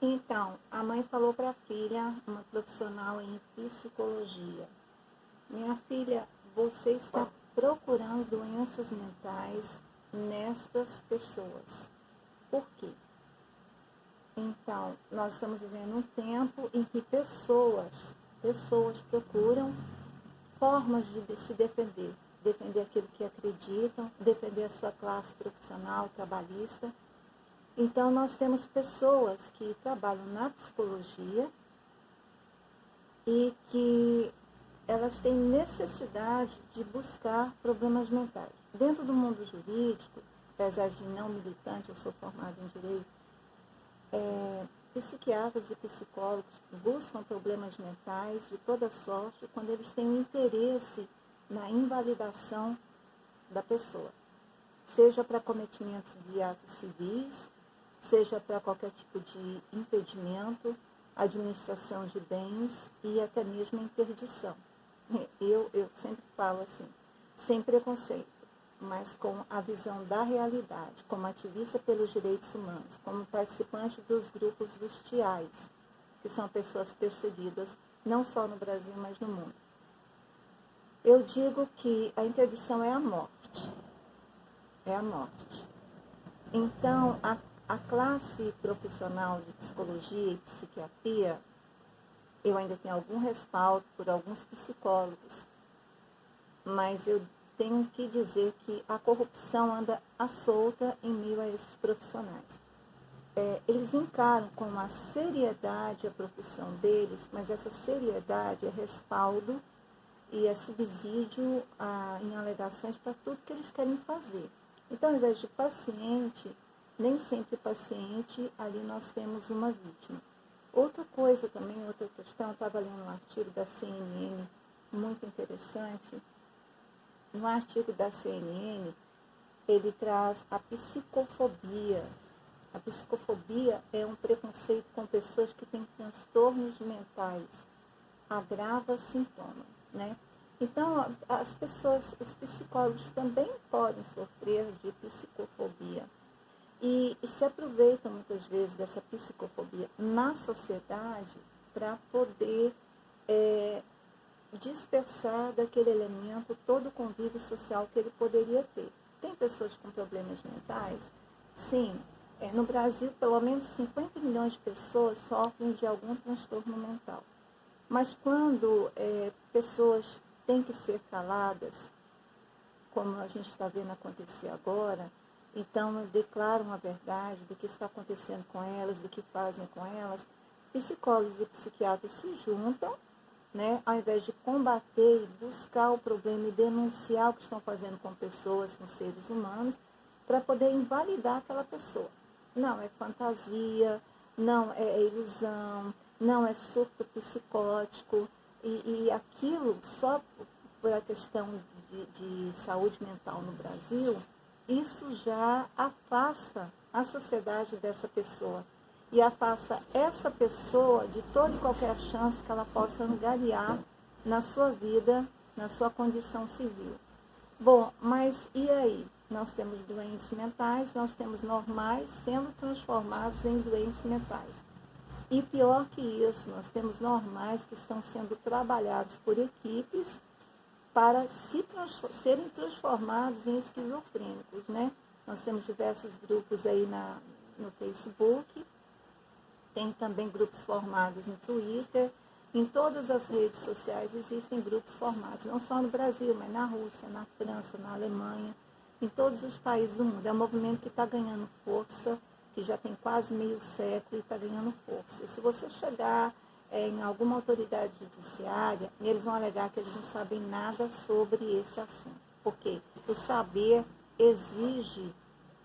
Então, a mãe falou para a filha, uma profissional em psicologia: Minha filha, você está procurando doenças mentais nestas pessoas. Por quê? Então, nós estamos vivendo um tempo em que pessoas, pessoas procuram formas de se defender, defender aquilo que acreditam, defender a sua classe profissional, trabalhista. Então, nós temos pessoas que trabalham na psicologia e que elas têm necessidade de buscar problemas mentais. Dentro do mundo jurídico, apesar de não militante, eu sou formada em direito, é, psiquiatras e psicólogos buscam problemas mentais de toda sorte quando eles têm interesse na invalidação da pessoa, seja para cometimento de atos civis, seja para qualquer tipo de impedimento, administração de bens e até mesmo interdição. Eu, eu sempre falo assim, sem preconceito, mas com a visão da realidade, como ativista pelos direitos humanos, como participante dos grupos dos TIAs, que são pessoas perseguidas não só no Brasil, mas no mundo. Eu digo que a interdição é a morte. É a morte. Então, a, a classe profissional de psicologia e psiquiatria eu ainda tenho algum respaldo por alguns psicólogos, mas eu tenho que dizer que a corrupção anda à solta em meio a esses profissionais. É, eles encaram com uma seriedade a profissão deles, mas essa seriedade é respaldo e é subsídio a, em alegações para tudo que eles querem fazer. Então, ao invés de paciente, nem sempre paciente, ali nós temos uma vítima. Outra coisa também, outra questão, eu estava lendo um artigo da CNN muito interessante. No artigo da CNN, ele traz a psicofobia. A psicofobia é um preconceito com pessoas que têm transtornos mentais, agrava sintomas, né? Então, as pessoas, os psicólogos também podem sofrer de psicofobia e, se aproveitam muitas vezes dessa psicofobia na sociedade para poder é, dispersar daquele elemento todo o convívio social que ele poderia ter. Tem pessoas com problemas mentais? Sim. É, no Brasil, pelo menos 50 milhões de pessoas sofrem de algum transtorno mental. Mas quando é, pessoas têm que ser caladas, como a gente está vendo acontecer agora, então, declaram a verdade do que está acontecendo com elas, do que fazem com elas. Psicólogos e psiquiatras se juntam, né, ao invés de combater e buscar o problema e denunciar o que estão fazendo com pessoas, com seres humanos, para poder invalidar aquela pessoa. Não, é fantasia, não é, é ilusão, não é surto psicótico, e, e aquilo só por a questão de, de saúde mental no Brasil isso já afasta a sociedade dessa pessoa e afasta essa pessoa de toda e qualquer chance que ela possa angariar na sua vida, na sua condição civil. Bom, mas e aí? Nós temos doentes mentais, nós temos normais sendo transformados em doentes mentais. E pior que isso, nós temos normais que estão sendo trabalhados por equipes para se serem transformados em esquizofrênicos, né? Nós temos diversos grupos aí na, no Facebook, tem também grupos formados no Twitter, em todas as redes sociais existem grupos formados, não só no Brasil, mas na Rússia, na França, na Alemanha, em todos os países do mundo. É um movimento que está ganhando força, que já tem quase meio século e está ganhando força. E se você chegar em alguma autoridade judiciária, eles vão alegar que eles não sabem nada sobre esse assunto. Porque o saber exige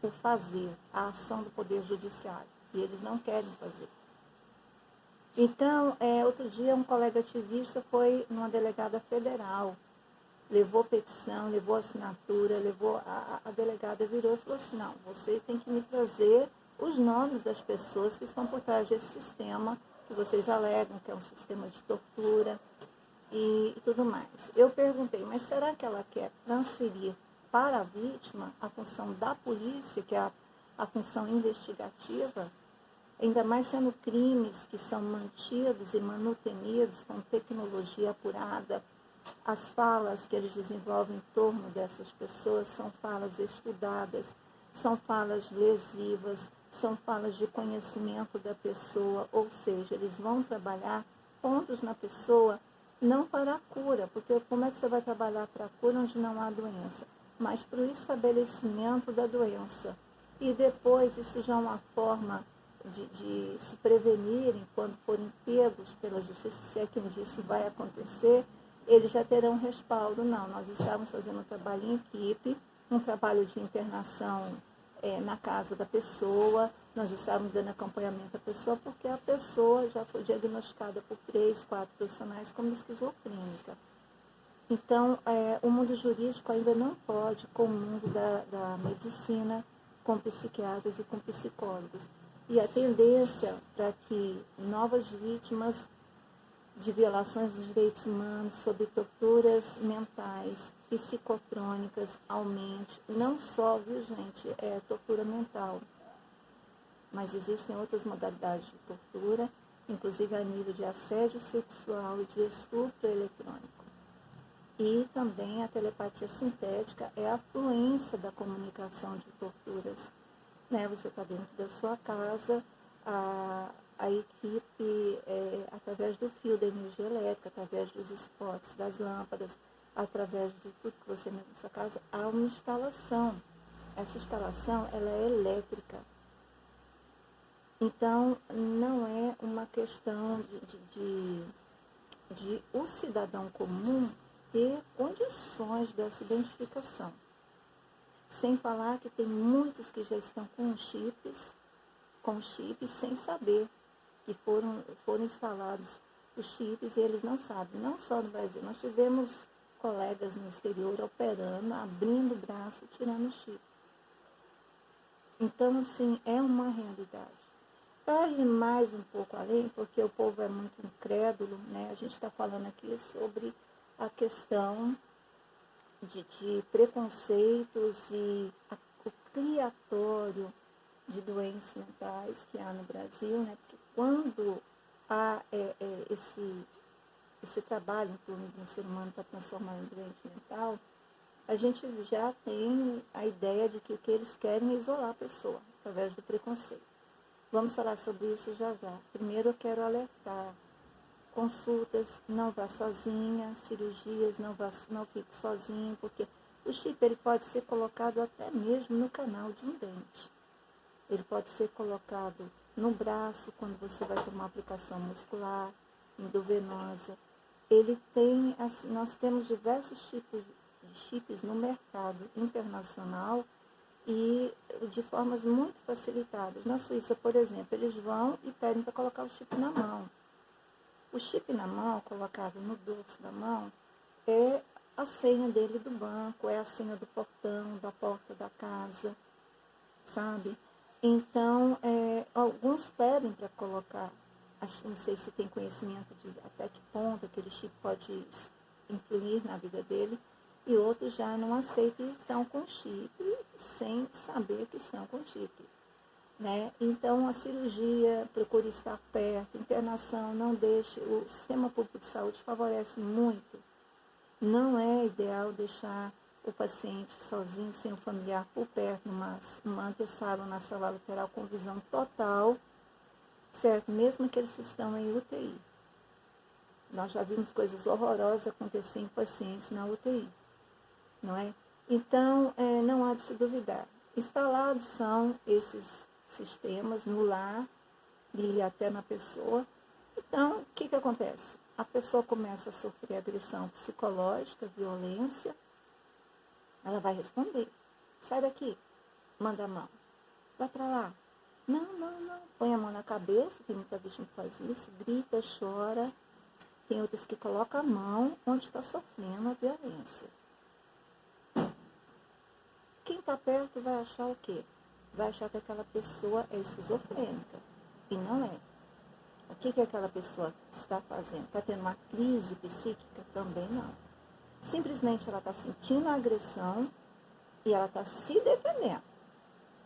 o fazer, a ação do Poder Judiciário. E eles não querem fazer. Então, é, outro dia, um colega ativista foi numa delegada federal, levou petição, levou assinatura, levou. A, a delegada virou e falou assim: não, você tem que me trazer os nomes das pessoas que estão por trás desse sistema que vocês alegam que é um sistema de tortura e, tudo mais. Eu perguntei, mas será que ela quer transferir para a vítima a função da polícia, que é a, a função investigativa? ainda mais sendo crimes que são mantidos e manutenidos com tecnologia apurada. As falas que eles desenvolvem em torno dessas pessoas são falas estudadas, são falas lesivas, são falas de conhecimento da pessoa, ou seja, eles vão trabalhar pontos na pessoa não para a cura, porque como é que você vai trabalhar para a cura onde não há doença? Mas para o estabelecimento da doença. E depois, isso já é uma forma de, de se prevenirem quando forem pegos pela justiça, se é que um dia isso vai acontecer, eles já terão respaldo. Não, nós estamos fazendo um trabalho em equipe, um trabalho de internação é, na casa da pessoa, nós estávamos dando acompanhamento à pessoa porque a pessoa já foi diagnosticada por três, quatro profissionais como esquizofrênica. Então, é, o mundo jurídico ainda não pode com o mundo da, da medicina, com psiquiatras e com psicólogos. E a tendência para que novas vítimas de violações dos direitos humanos, sob torturas mentais, psicotrônicas, aumente. Não só, viu gente, é tortura mental, mas existem outras modalidades de tortura, inclusive a nível de assédio sexual e de estupro eletrônico. E também a telepatia sintética é a fluência da comunicação de torturas. Né? Você está dentro da sua casa, a, a equipe, é, através do fio da energia elétrica, através dos spots, das lâmpadas, através de tudo que você tem na sua casa, há uma instalação. Essa instalação ela é elétrica. Então, não é uma questão de, de, de, de o cidadão comum ter condições dessa identificação. Sem falar que tem muitos que já estão com chips, com chips sem saber que foram, foram instalados os chips e eles não sabem. Não só no Brasil, nós tivemos colegas no exterior operando, abrindo braço, tirando o chip. Então, assim, é uma realidade. Para ir mais um pouco além, porque o povo é muito incrédulo, né? A gente está falando aqui sobre a questão de, de preconceitos e a, o criatório de doenças mentais que há no Brasil, né? Porque quando há é, é, esse, esse trabalho em torno de um ser humano para transformar em doente mental, a gente já tem a ideia de que o que eles querem é isolar a pessoa através do preconceito. Vamos falar sobre isso já já. Primeiro eu quero alertar. Consultas, não vá sozinha, cirurgias, não, vá, não fique sozinho, porque o chip ele pode ser colocado até mesmo no canal de um dente. Ele pode ser colocado no braço quando você vai tomar aplicação muscular, endovenosa. Ele tem, assim, nós temos diversos tipos de chips no mercado internacional e de formas muito facilitadas. Na Suíça, por exemplo, eles vão e pedem para colocar o chip na mão. O chip na mão, colocado no dorso da mão, é a senha dele do banco, é a senha do portão, da porta da casa, sabe? Então, é, alguns pedem para colocar, não sei se tem conhecimento de até que ponto aquele chip pode influir na vida dele, e outros já não aceitam e estão com chip sem saber que estão com chip. Né? Então, a cirurgia, procure estar perto, internação, não deixe, o sistema público de saúde favorece muito. Não é ideal deixar o paciente sozinho, sem o familiar por perto, numa, numa antessala, na sala lateral, com visão total, certo? Mesmo que eles estão em UTI. Nós já vimos coisas horrorosas acontecer em pacientes na UTI não é? Então, é, não há de se duvidar. Instalados são esses sistemas no lar e até na pessoa. Então, o que, que acontece? A pessoa começa a sofrer agressão psicológica, violência, ela vai responder. Sai daqui, manda a mão. Vai para lá. Não, não, não. Põe a mão na cabeça, tem muita vítima que faz isso, grita, chora. Tem outras que colocam a mão onde está sofrendo a violência. Quem está perto vai achar o quê? Vai achar que aquela pessoa é esquizofrênica. E não é. O que, que aquela pessoa está fazendo? Está tendo uma crise psíquica? Também não. Simplesmente ela está sentindo a agressão e ela está se defendendo.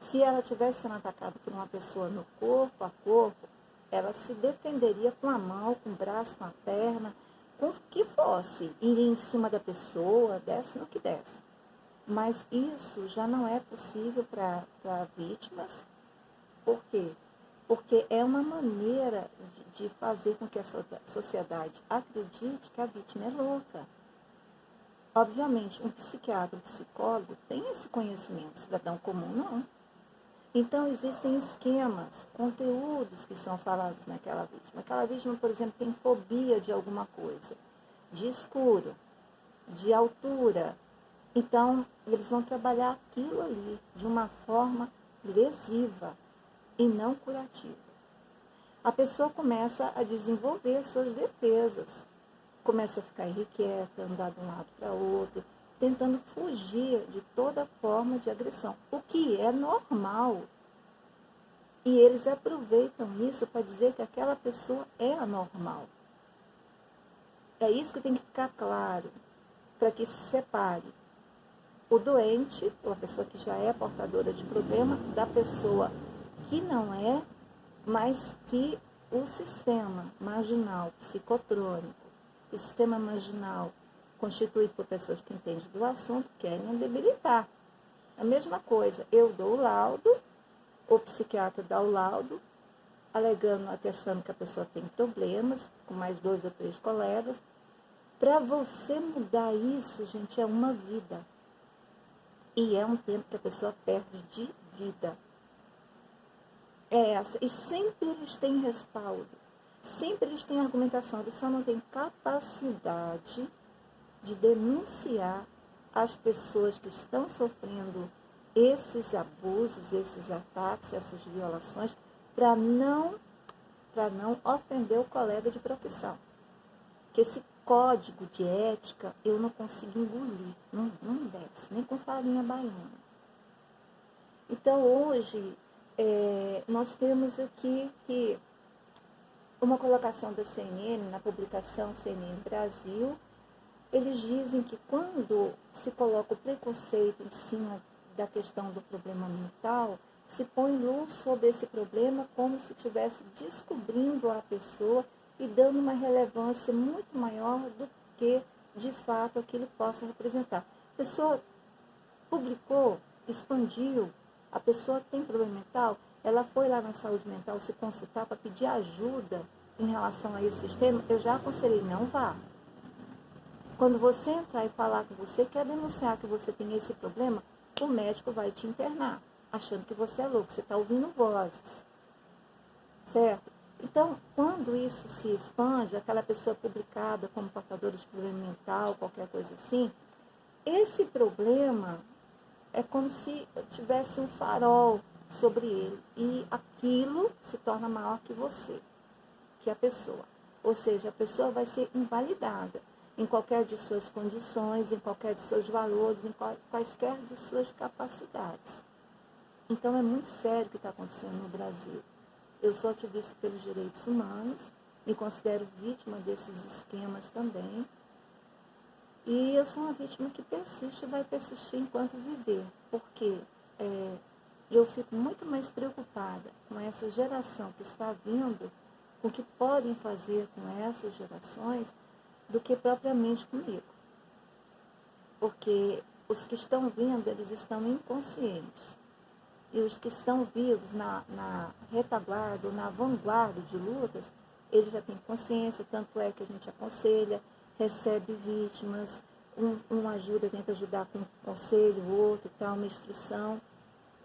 Se ela tivesse sendo atacada por uma pessoa no corpo a corpo, ela se defenderia com a mão, com o braço, com a perna, com o que fosse. Iria em cima da pessoa, desce no que desce. Mas isso já não é possível para vítimas. Por quê? Porque é uma maneira de fazer com que a sociedade acredite que a vítima é louca. Obviamente, um psiquiatra, um psicólogo tem esse conhecimento, cidadão comum não. Então, existem esquemas, conteúdos que são falados naquela vítima. Aquela vítima, por exemplo, tem fobia de alguma coisa, de escuro, de altura. Então, eles vão trabalhar aquilo ali de uma forma lesiva e não curativa. A pessoa começa a desenvolver suas defesas, começa a ficar irrequieta, andar de um lado para outro, tentando fugir de toda forma de agressão, o que é normal. E eles aproveitam isso para dizer que aquela pessoa é anormal. É isso que tem que ficar claro, para que se separe o doente, ou a pessoa que já é portadora de problema, da pessoa que não é, mas que o sistema marginal psicotrônico, o sistema marginal constituído por pessoas que entendem do assunto, querem debilitar. A mesma coisa, eu dou o laudo, o psiquiatra dá o laudo, alegando, atestando que a pessoa tem problemas, com mais dois ou três colegas. Para você mudar isso, gente, é uma vida. E é um tempo que a pessoa perde de vida. É essa. E sempre eles têm respaldo. Sempre eles têm argumentação. Eles só não têm capacidade de denunciar as pessoas que estão sofrendo esses abusos, esses ataques, essas violações, para não, não ofender o colega de profissão. Que esse código de ética eu não consigo engolir, não, não desce, nem com farinha baiana. Então hoje é, nós temos aqui que uma colocação da CNN, na publicação CNN Brasil, eles dizem que quando se coloca o preconceito em cima da questão do problema mental, se põe luz sobre esse problema como se estivesse descobrindo a pessoa e dando uma relevância muito maior do que de fato aquilo possa representar. A pessoa publicou, expandiu, a pessoa tem problema mental, ela foi lá na saúde mental se consultar para pedir ajuda em relação a esse sistema, eu já aconselhei, não vá. Quando você entrar e falar que você quer denunciar que você tem esse problema, o médico vai te internar, achando que você é louco, você está ouvindo vozes. Certo? Então, quando isso se expande, aquela pessoa publicada como portadora de problema mental, qualquer coisa assim, esse problema é como se tivesse um farol sobre ele e aquilo se torna maior que você, que a pessoa. Ou seja, a pessoa vai ser invalidada em qualquer de suas condições, em qualquer de seus valores, em quaisquer de suas capacidades. Então é muito sério o que está acontecendo no Brasil. Eu sou ativista pelos direitos humanos, me considero vítima desses esquemas também. E eu sou uma vítima que persiste e vai persistir enquanto viver, porque é, eu fico muito mais preocupada com essa geração que está vindo, com o que podem fazer com essas gerações, do que propriamente comigo. Porque os que estão vindo, eles estão inconscientes. E os que estão vivos na, na retaguarda, na vanguarda de lutas, eles já têm consciência, tanto é que a gente aconselha, recebe vítimas, um, um ajuda, tenta ajudar com um conselho, o outro, tal, uma instrução.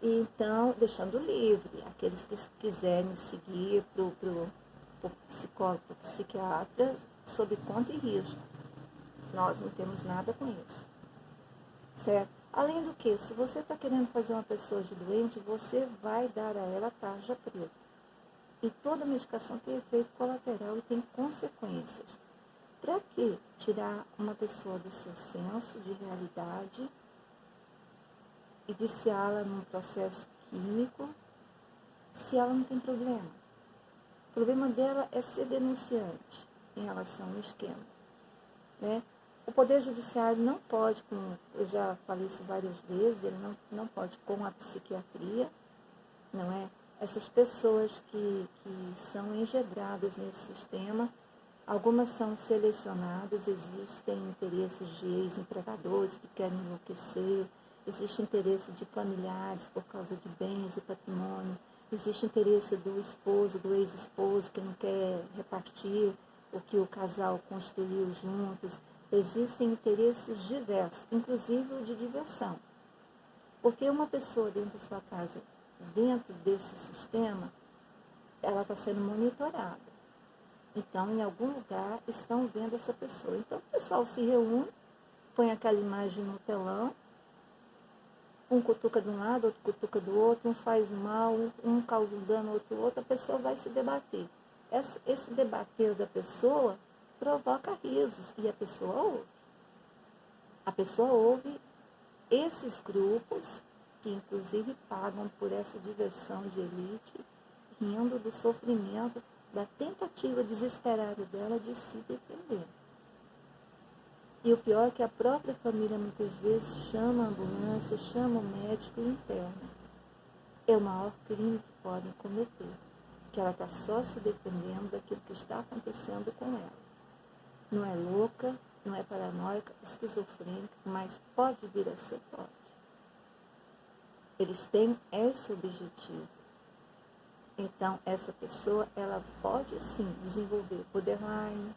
E então, deixando livre, aqueles que quiserem seguir para o psicólogo, para o psiquiatra, sob conta e risco. Nós não temos nada com isso. Certo? Além do que, se você está querendo fazer uma pessoa de doente, você vai dar a ela tarja preta. E toda medicação tem efeito colateral e tem consequências. Para que tirar uma pessoa do seu senso de realidade e viciá-la num processo químico se ela não tem problema? O problema dela é ser denunciante em relação ao esquema. Né? O Poder Judiciário não pode, eu já falei isso várias vezes, ele não, não pode, com a psiquiatria, não é? Essas pessoas que, que são engedradas nesse sistema, algumas são selecionadas, existem interesses de ex-empregadores que querem enlouquecer, existe interesse de familiares por causa de bens e patrimônio, existe interesse do esposo, do ex-esposo que não quer repartir o que o casal construiu juntos. Existem interesses diversos, inclusive o de diversão. Porque uma pessoa dentro da sua casa, dentro desse sistema, ela está sendo monitorada. Então, em algum lugar, estão vendo essa pessoa. Então, o pessoal se reúne, põe aquela imagem no telão, um cutuca de um lado, outro cutuca do outro, um faz mal, um causa um dano, outro outro, a pessoa vai se debater. Esse, debater da pessoa provoca risos e a pessoa ouve. A pessoa ouve esses grupos, que inclusive pagam por essa diversão de elite, rindo do sofrimento, da tentativa desesperada dela de se defender. E o pior é que a própria família muitas vezes chama a ambulância, chama o médico e interna. É o maior crime que podem cometer, que ela está só se defendendo daquilo que está acontecendo com ela. Não é louca, não é paranoica, esquizofrênica, mas pode vir a ser, pode. Eles têm esse objetivo. Então, essa pessoa, ela pode sim desenvolver borderline,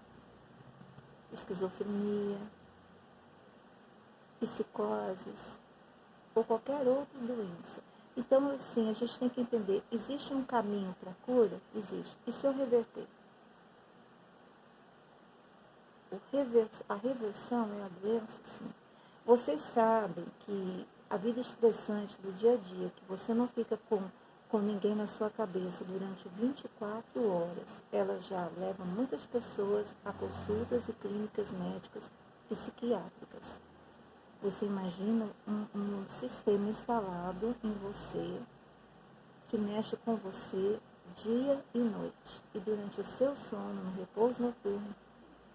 esquizofrenia, psicoses ou qualquer outra doença. Então, assim, a gente tem que entender, existe um caminho para a cura? Existe. E se eu reverter? a reversão é a doença, sim. Vocês sabem que a vida estressante do dia a dia, que você não fica com com ninguém na sua cabeça durante 24 horas, ela já leva muitas pessoas a consultas e clínicas médicas psiquiátricas. Você imagina um, um sistema instalado em você que mexe com você dia e noite. E durante o seu sono, no repouso noturno,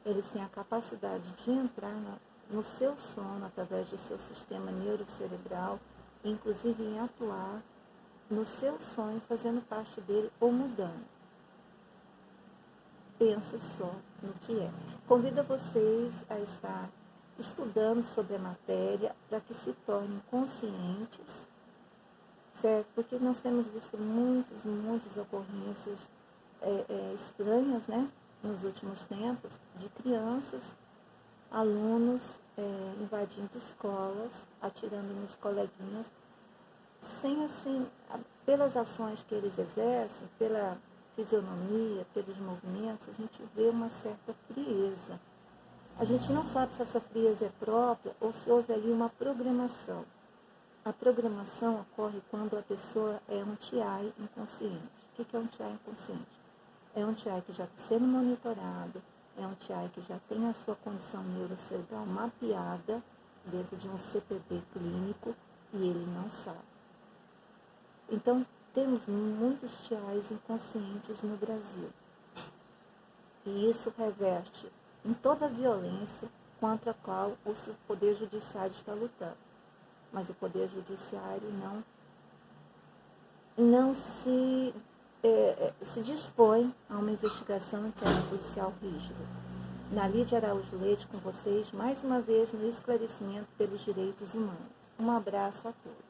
eles têm a capacidade de entrar no seu sono através do seu sistema neurocerebral, inclusive em atuar no seu sonho, fazendo parte dele ou mudando. Pensa só no que é. Convido vocês a estar estudando sobre a matéria para que se tornem conscientes, certo? Porque nós temos visto muitas, muitas ocorrências é, é, estranhas, né? Nos últimos tempos, de crianças, alunos é, invadindo escolas, atirando nos coleguinhas sem assim, pelas ações que eles exercem, pela fisionomia, pelos movimentos, a gente vê uma certa frieza. A gente não sabe se essa frieza é própria ou se houve ali uma programação. A programação ocorre quando a pessoa é um TI inconsciente. O que é um TI inconsciente? É um TI que já está sendo monitorado, é um TI que já tem a sua condição neurocerebral mapeada dentro de um CPD clínico e ele não sabe. Então, temos muitos tiais inconscientes no Brasil. E isso reverte em toda a violência contra a qual o Poder Judiciário está lutando. Mas o Poder Judiciário não, não se, é, é se dispõe a uma investigação interna policial rígida. Na Lídia Araújo Leite com vocês, mais uma vez no esclarecimento pelos direitos humanos. Um abraço a todos.